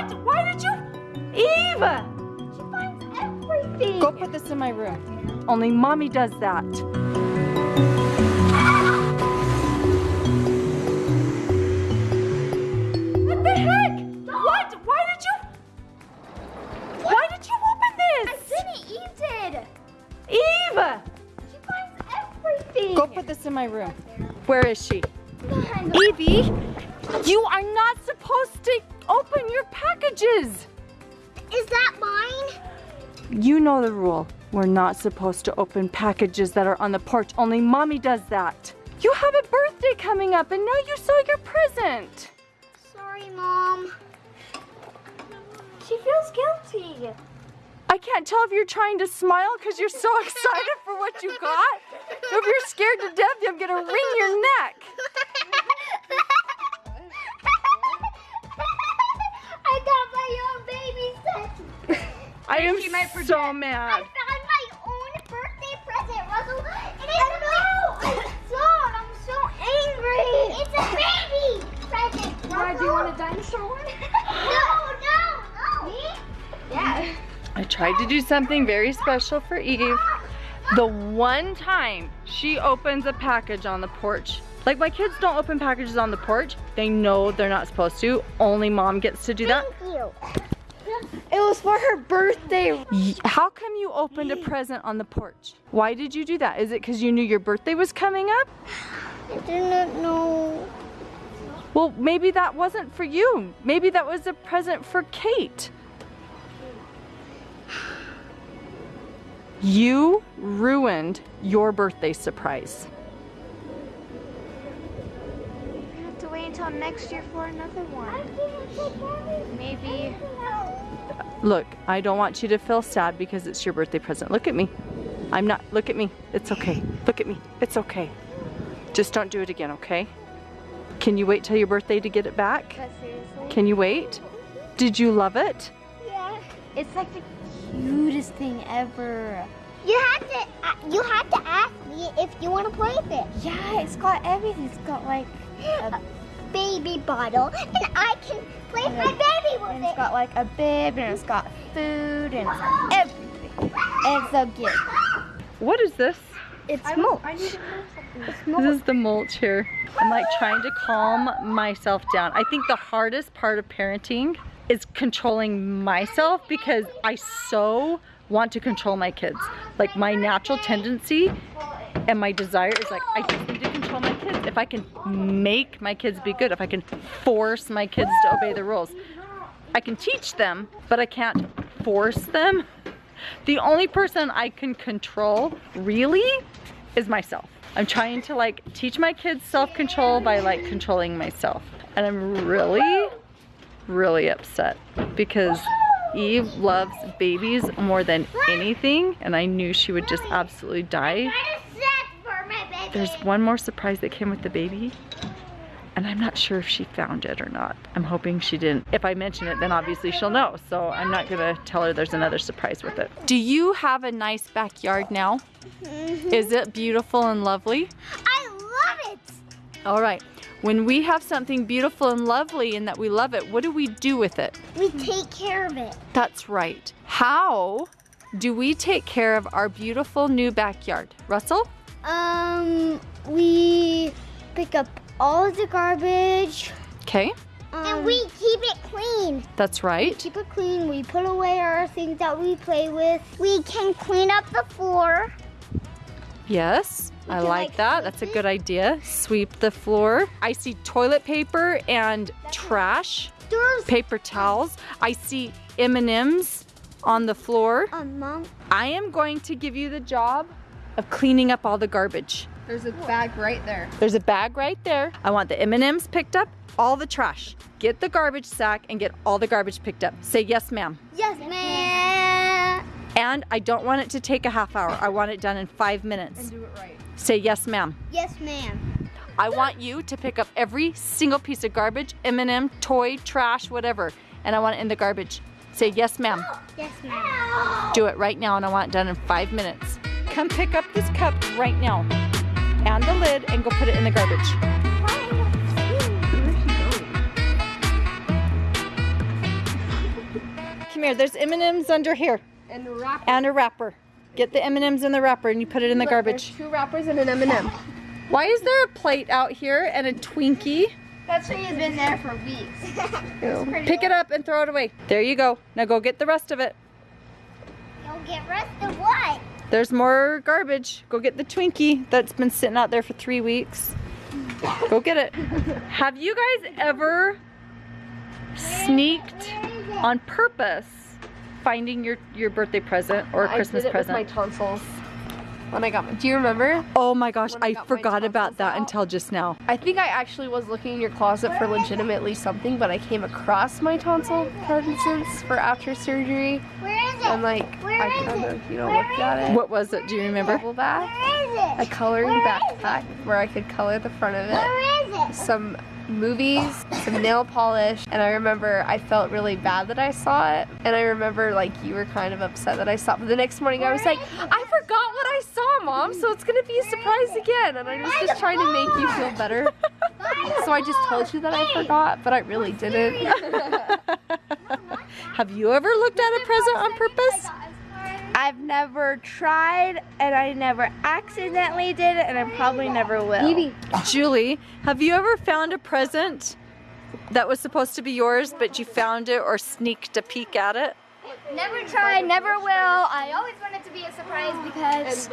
What? Why did you? Eve! She finds everything. Go put this in my room. Only mommy does that. What the heck? What? Why did you? Why did you open I this? didn't. Eve did. Eve! She finds everything. Go put this in my room. Where is she? Evie, you are not supposed to open your packages. Is that mine? You know the rule. We're not supposed to open packages that are on the porch. Only mommy does that. You have a birthday coming up and now you saw your present. Sorry, Mom. She feels guilty. I can't tell if you're trying to smile because you're so excited for what you got. Or if you're scared to death, I'm gonna wring your neck. I am so mad. I found my own birthday present, Russell. And it's no, it's not. I'm so angry. It's a baby present. Russell. do you want a dinosaur one? no, no, no. Me? Yeah. I tried to do something very special for Eve. Ah, ah. The one time she opens a package on the porch, like my kids don't open packages on the porch. They know they're not supposed to. Only mom gets to do that. Thank you. It was for her birthday. How come you opened a present on the porch? Why did you do that? Is it because you knew your birthday was coming up? I didn't know. Well, maybe that wasn't for you. Maybe that was a present for Kate. You ruined your birthday surprise. I have to wait until next year for another one. Maybe. Look, I don't want you to feel sad because it's your birthday present. Look at me. I'm not, look at me. It's okay. Look at me. It's okay. Just don't do it again, okay? Can you wait till your birthday to get it back? But seriously, Can you wait? Did you love it? Yeah. it's like the cutest thing ever. You have to. Uh, you had to ask me if you want to play with it. Yeah, it's got everything. It's got like, A baby bottle, and I can play with my with and it's it. got like a bib, and it's got food, and it's got everything. And it's so cute. What is this? It's mulch. This is the mulch here. I'm like trying to calm myself down. I think the hardest part of parenting is controlling myself because I so want to control my kids. Like my natural tendency and my desire is like, I just need to control my kids. If I can make my kids be good, if I can force my kids to obey the rules, I can teach them, but I can't force them. The only person I can control really is myself. I'm trying to like teach my kids self-control by like controlling myself. And I'm really, really upset because Eve loves babies more than anything and I knew she would just absolutely die. There's one more surprise that came with the baby and I'm not sure if she found it or not. I'm hoping she didn't. If I mention it, then obviously she'll know. So I'm not gonna tell her there's another surprise with it. Do you have a nice backyard now? Is it beautiful and lovely? I love it. All right. When we have something beautiful and lovely and that we love it, what do we do with it? We take care of it. That's right. How do we take care of our beautiful new backyard? Russell? Um, we pick up all of the garbage. Okay, and we um, keep it clean. that's right. Keep it clean. We put away our things that we play with. We can clean up the floor. Yes, I like like, that. That's a good idea. Sweep the floor. I see toilet paper and trash, There's paper towels. I see M&Ms on the floor. a mom. I am going to give you the job of cleaning up all the garbage. There's a bag right there. There's a bag right there. I want the M&Ms picked up, all the trash. Get the garbage sack and get all the garbage picked up. Say yes, ma'am. Yes, ma'am. And I don't want it to take a half hour. I want it done in five minutes. And Do it right. Say yes, ma'am. Yes, ma'am. I want you to pick up every single piece of garbage, M&M, toy, trash, whatever, and I want it in the garbage. Say yes, ma'am. Yes, ma'am. Do it right now, and I want it done in five minutes. Come pick up this cup right now, and the lid, and go put it in the garbage. come here. There's M&Ms under here And a wrapper. and a wrapper. Get the M&Ms in the wrapper and you put it in the Look, garbage. there's two wrappers and an M&M. Why is there a plate out here and a Twinkie? That tree has been there for weeks. Pick it up and throw it away. There you go. Now go get the rest of it. You'll get rest of what? There's more garbage. Go get the Twinkie that's been sitting out there for three weeks. Go get it. Have you guys ever sneaked on purpose finding your, your birthday present or a Christmas I did it present? my tonsils. When I got my, do you remember? oh my gosh, I I forgot about that out. until just now. I think I actually was looking in your closet for legitimately something, but I came across my tonsil presents for after surgery, Where is it? And like Where I is kind it? of, you know, Where looked at it. What was it? Do you remember? Bubble bath, Where a is coloring Where is backpack where I could color the front of it. Where is it? some movies, some nail polish, and I remember I felt really bad that I saw it. And I remember like you were kind of upset that I saw it. But the next morning I was like, I forgot what I saw, mom, so it's gonna be a surprise again. And I was just trying to make you feel better. So I just told you that I forgot, but I really didn't. Have you ever looked at a present on purpose? I've never tried and I never accidentally did it and I probably never will. Julie, have you ever found a present that was supposed to be yours, but you found it or sneaked a peek at it? Never tried, never will. I always want it to be a surprise because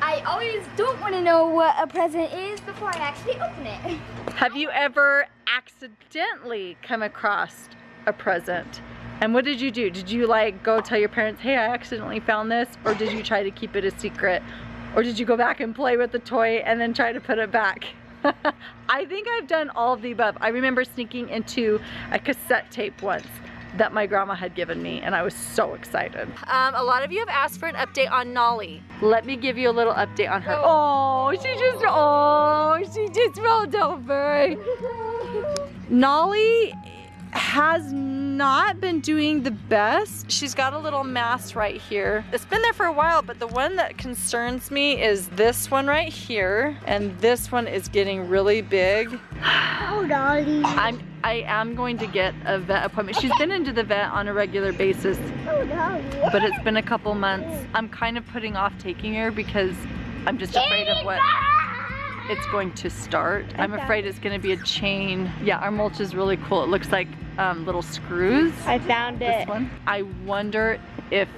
I always don't want to know what a present is before I actually open it. Have you ever accidentally come across a present? And what did you do? Did you like go tell your parents, hey, I accidentally found this? Or did you try to keep it a secret? Or did you go back and play with the toy and then try to put it back? I think I've done all of the above. I remember sneaking into a cassette tape once that my grandma had given me and I was so excited. Um, a lot of you have asked for an update on Nolly. Let me give you a little update on her. Oh, she just, oh, she just rolled over. Nolly has not been doing the best. She's got a little mass right here. It's been there for a while, but the one that concerns me is this one right here. And this one is getting really big. Oh, Dolly. I'm, I am going to get a vet appointment. She's been into the vet on a regular basis, Oh, Dolly. but it's been a couple months. I'm kind of putting off taking her because I'm just afraid of what it's going to start. I'm afraid it's going to be a chain. Yeah, our mulch is really cool. It looks like um, little screws. I found This it. one. I wonder if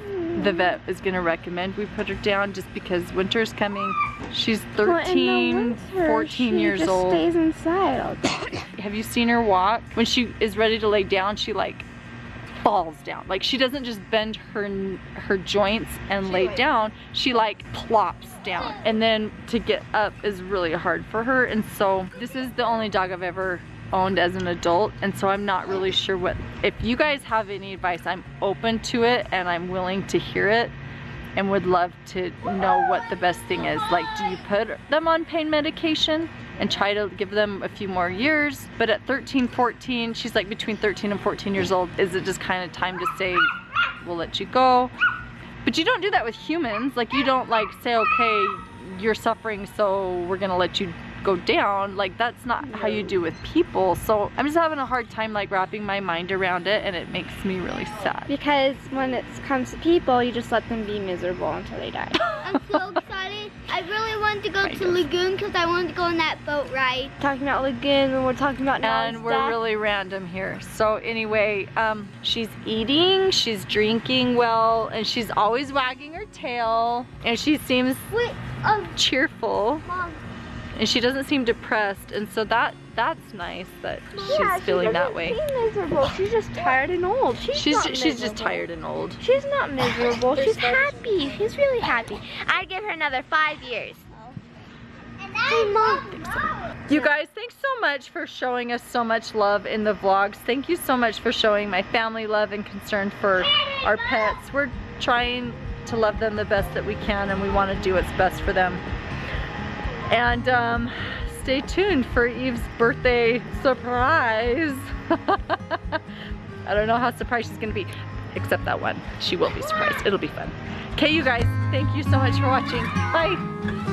the vet is going to recommend we put her down just because winter's coming. She's 13, 14 years old. She stays inside all day. Have you seen her walk? When she is ready to lay down, she like falls down. Like she doesn't just bend her her joints and lay down. She like plops down. And then to get up is really hard for her. And so this is the only dog I've ever owned as an adult. And so I'm not really sure what, if you guys have any advice, I'm open to it and I'm willing to hear it and would love to know what the best thing is. Like, do you put them on pain medication and try to give them a few more years? But at 13, 14, she's like between 13 and 14 years old, is it just kind of time to say, we'll let you go? But you don't do that with humans. Like, you don't like say, okay, you're suffering, so we're gonna let you go down. Like, that's not how you do with people. So I'm just having a hard time like wrapping my mind around it and it makes me really sad. Because when it comes to people, you just let them be miserable until they die. I'm excited. I really wanted to go Kind to of. Lagoon because I wanted to go on that boat ride. talking about Lagoon and we're talking about now. and we're really random here. So anyway, um, she's eating, she's drinking well, and she's always wagging her tail, and she seems Wait, um, cheerful, Mom. and she doesn't seem depressed, and so that that's nice that Yeah, she's she feeling that way. seem miserable. She's just tired and old. She's She's not she's just tired and old. She's not miserable. She's happy. She's really happy. I'd give her another five years. Hey, Mom. You guys, thanks so much for showing us so much love in the vlogs. Thank you so much for showing my family love and concern for our pets. We're trying to love them the best that we can and we want to do what's best for them. And um, stay tuned for Eve's birthday surprise. I don't know how surprised she's gonna be, except that one. She will be surprised. It'll be fun. Okay, you guys, thank you so much for watching. Bye.